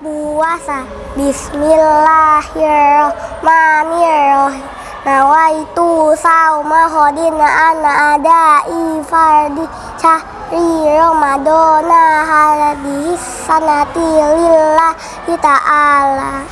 puasa Bismillahirrahmanirrahim. Nawaitu sauma khodin ana ada ifardi. Syahri Ramadana hadis sanati lillahi ta'ala.